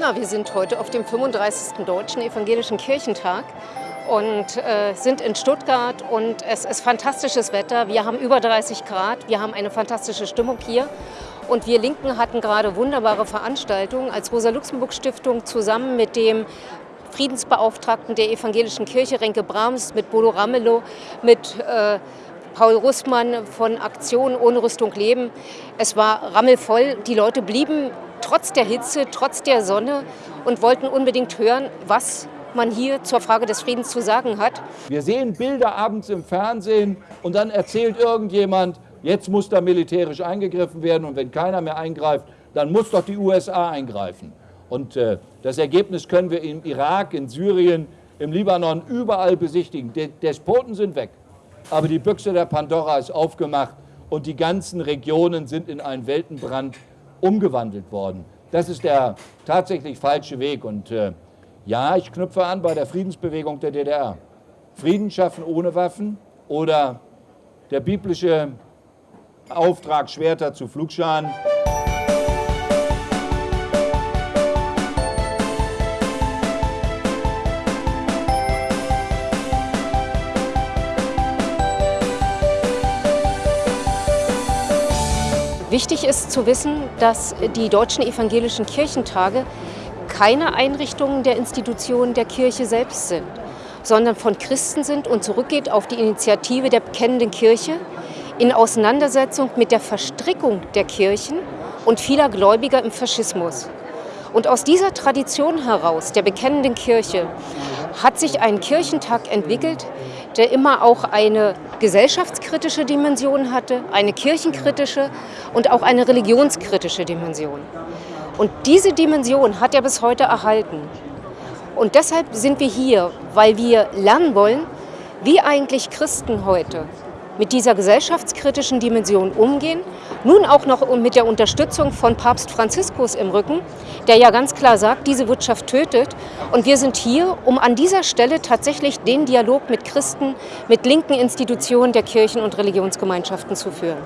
Na, wir sind heute auf dem 35. Deutschen Evangelischen Kirchentag und äh, sind in Stuttgart und es ist fantastisches Wetter. Wir haben über 30 Grad, wir haben eine fantastische Stimmung hier und wir Linken hatten gerade wunderbare Veranstaltungen als Rosa-Luxemburg-Stiftung zusammen mit dem Friedensbeauftragten der Evangelischen Kirche, Renke Brahms, mit Bodo Ramelow, mit äh, Paul Russmann von Aktion ohne Rüstung leben. Es war rammelvoll, die Leute blieben trotz der Hitze, trotz der Sonne und wollten unbedingt hören, was man hier zur Frage des Friedens zu sagen hat. Wir sehen Bilder abends im Fernsehen und dann erzählt irgendjemand, jetzt muss da militärisch eingegriffen werden und wenn keiner mehr eingreift, dann muss doch die USA eingreifen. Und äh, das Ergebnis können wir im Irak, in Syrien, im Libanon überall besichtigen. Die Despoten sind weg, aber die Büchse der Pandora ist aufgemacht und die ganzen Regionen sind in einen Weltenbrand umgewandelt worden. Das ist der tatsächlich falsche Weg. Und äh, ja, ich knüpfe an bei der Friedensbewegung der DDR. Frieden schaffen ohne Waffen oder der biblische Auftrag Schwerter zu Flugscharen. Wichtig ist zu wissen, dass die deutschen evangelischen Kirchentage keine Einrichtungen der Institutionen der Kirche selbst sind, sondern von Christen sind und zurückgeht auf die Initiative der bekennenden Kirche in Auseinandersetzung mit der Verstrickung der Kirchen und vieler Gläubiger im Faschismus. Und aus dieser Tradition heraus, der bekennenden Kirche, hat sich ein Kirchentag entwickelt, der immer auch eine gesellschaftskritische Dimension hatte, eine kirchenkritische und auch eine religionskritische Dimension. Und diese Dimension hat er bis heute erhalten. Und deshalb sind wir hier, weil wir lernen wollen, wie eigentlich Christen heute mit dieser gesellschaftskritischen Dimension umgehen. Nun auch noch mit der Unterstützung von Papst Franziskus im Rücken, der ja ganz klar sagt, diese Wirtschaft tötet. Und wir sind hier, um an dieser Stelle tatsächlich den Dialog mit Christen, mit linken Institutionen der Kirchen und Religionsgemeinschaften zu führen.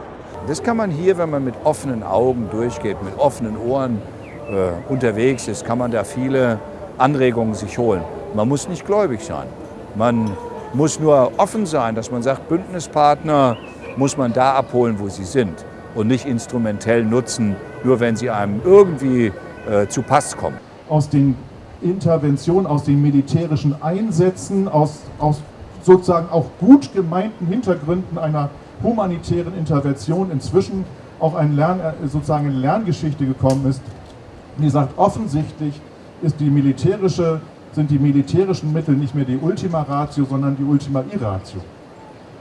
Das kann man hier, wenn man mit offenen Augen durchgeht, mit offenen Ohren äh, unterwegs ist, kann man da viele Anregungen sich holen. Man muss nicht gläubig sein. Man muss nur offen sein, dass man sagt, Bündnispartner muss man da abholen, wo sie sind und nicht instrumentell nutzen, nur wenn sie einem irgendwie äh, zu Pass kommen. Aus den Interventionen, aus den militärischen Einsätzen, aus, aus sozusagen auch gut gemeinten Hintergründen einer humanitären Intervention inzwischen auch ein Lern, äh, sozusagen eine Lerngeschichte gekommen ist, die sagt, offensichtlich ist die militärische sind die militärischen Mittel nicht mehr die Ultima Ratio, sondern die Ultima Irratio.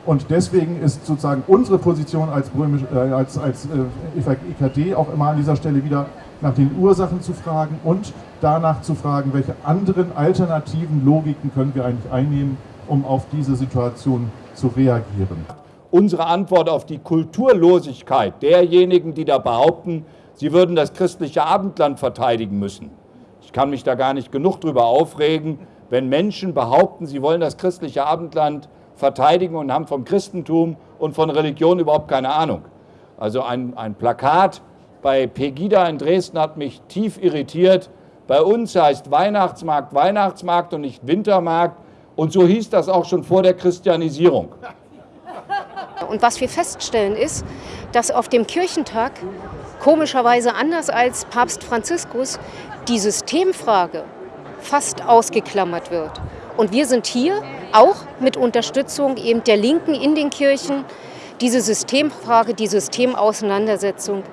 Und deswegen ist sozusagen unsere Position als, Römisch, äh, als, als äh, EKD auch immer an dieser Stelle wieder nach den Ursachen zu fragen und danach zu fragen, welche anderen alternativen Logiken können wir eigentlich einnehmen, um auf diese Situation zu reagieren. Unsere Antwort auf die Kulturlosigkeit derjenigen, die da behaupten, sie würden das christliche Abendland verteidigen müssen, ich kann mich da gar nicht genug drüber aufregen, wenn Menschen behaupten, sie wollen das christliche Abendland verteidigen und haben vom Christentum und von Religion überhaupt keine Ahnung. Also ein, ein Plakat bei Pegida in Dresden hat mich tief irritiert. Bei uns heißt Weihnachtsmarkt Weihnachtsmarkt und nicht Wintermarkt. Und so hieß das auch schon vor der Christianisierung. Und was wir feststellen ist, dass auf dem Kirchentag komischerweise anders als Papst Franziskus die Systemfrage fast ausgeklammert wird. Und wir sind hier auch mit Unterstützung eben der Linken in den Kirchen, diese Systemfrage, die Systemauseinandersetzung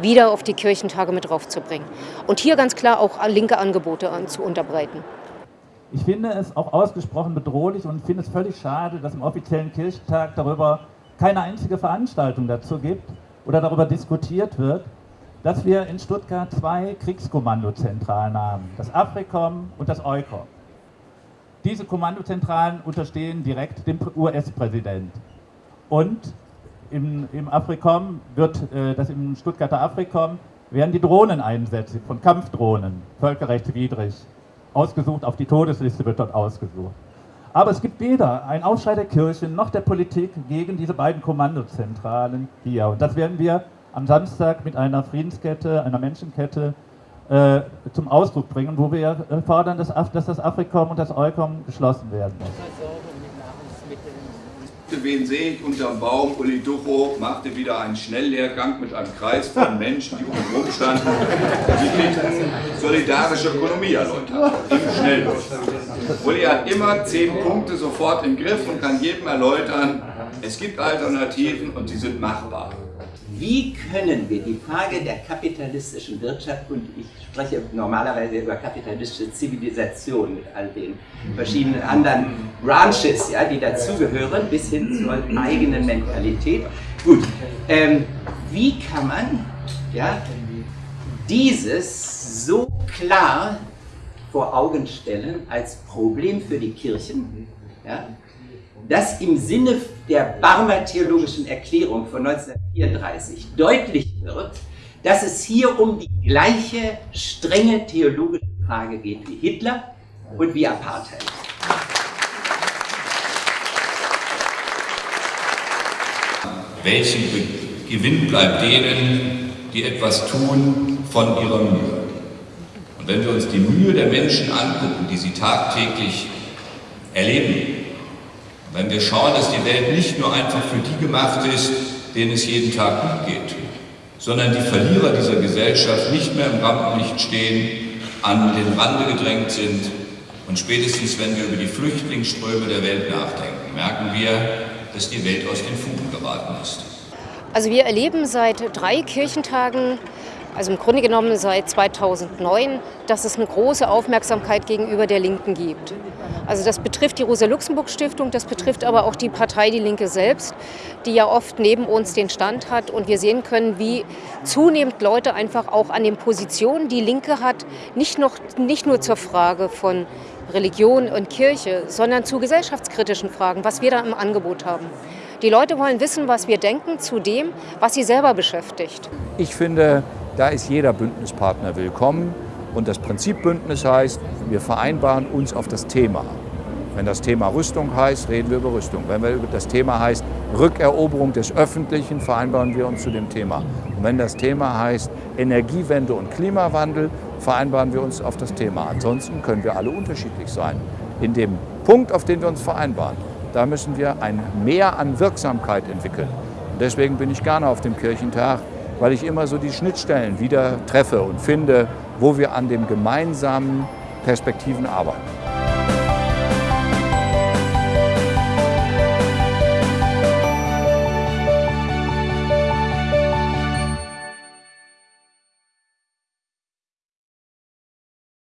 wieder auf die Kirchentage mit draufzubringen. Und hier ganz klar auch linke Angebote an, zu unterbreiten. Ich finde es auch ausgesprochen bedrohlich und finde es völlig schade, dass im offiziellen Kirchentag darüber keine einzige Veranstaltung dazu gibt oder darüber diskutiert wird, dass wir in Stuttgart zwei Kriegskommandozentralen haben, das AFRICOM und das EUCOM. Diese Kommandozentralen unterstehen direkt dem US-Präsident. Und im, im AFRICOM wird, äh, das im Stuttgarter AFRICOM, werden die Drohneneinsätze von Kampfdrohnen, völkerrechtswidrig, ausgesucht, auf die Todesliste wird dort ausgesucht. Aber es gibt weder einen Aufschrei der Kirchen noch der Politik gegen diese beiden Kommandozentralen hier. Und das werden wir am Samstag mit einer Friedenskette, einer Menschenkette äh, zum Ausdruck bringen, wo wir äh, fordern, dass, dass das Afrikom und das Eukom geschlossen werden. Wen sehe ich unterm Baum? Uli Ducho machte wieder einen Schnelllehrgang mit einem Kreis von Menschen, die um ihn rumstanden. Sie kriegten solidarische Ökonomie erläutert. Im Schnelldurch. Uli hat immer zehn Punkte sofort im Griff und kann jedem erläutern, es gibt Alternativen und sie sind machbar. Wie können wir die Frage der kapitalistischen Wirtschaft, und ich spreche normalerweise über kapitalistische Zivilisation mit all den verschiedenen anderen Branches, ja, die dazugehören, bis hin zur eigenen Mentalität. Gut, ähm, wie kann man ja, dieses so klar vor Augen stellen als Problem für die Kirchen, ja, dass im Sinne der Barmer Theologischen Erklärung von 1934 deutlich wird, dass es hier um die gleiche strenge theologische Frage geht wie Hitler und wie Apartheid. Welchen Gewinn bleibt denen, die etwas tun, von ihrer Mühe? Und wenn wir uns die Mühe der Menschen angucken, die sie tagtäglich erleben, wenn wir schauen, dass die Welt nicht nur einfach für die gemacht ist, denen es jeden Tag gut geht, sondern die Verlierer dieser Gesellschaft nicht mehr im Rampenlicht stehen, an den Rande gedrängt sind und spätestens, wenn wir über die Flüchtlingsströme der Welt nachdenken, merken wir, dass die Welt aus den Fugen geraten ist. Also wir erleben seit drei Kirchentagen also im Grunde genommen seit 2009, dass es eine große Aufmerksamkeit gegenüber der Linken gibt. Also das betrifft die Rosa-Luxemburg-Stiftung, das betrifft aber auch die Partei Die Linke selbst, die ja oft neben uns den Stand hat. Und wir sehen können, wie zunehmend Leute einfach auch an den Positionen, die Linke hat, nicht, noch, nicht nur zur Frage von Religion und Kirche, sondern zu gesellschaftskritischen Fragen, was wir da im Angebot haben. Die Leute wollen wissen, was wir denken zu dem, was sie selber beschäftigt. Ich finde, da ist jeder Bündnispartner willkommen. Und das Prinzip Bündnis heißt, wir vereinbaren uns auf das Thema. Wenn das Thema Rüstung heißt, reden wir über Rüstung. Wenn wir das Thema heißt Rückeroberung des Öffentlichen, vereinbaren wir uns zu dem Thema. Und wenn das Thema heißt Energiewende und Klimawandel, vereinbaren wir uns auf das Thema. Ansonsten können wir alle unterschiedlich sein. In dem Punkt, auf den wir uns vereinbaren, da müssen wir ein Mehr an Wirksamkeit entwickeln. Und deswegen bin ich gerne auf dem Kirchentag, weil ich immer so die Schnittstellen wieder treffe und finde, wo wir an den gemeinsamen Perspektiven arbeiten.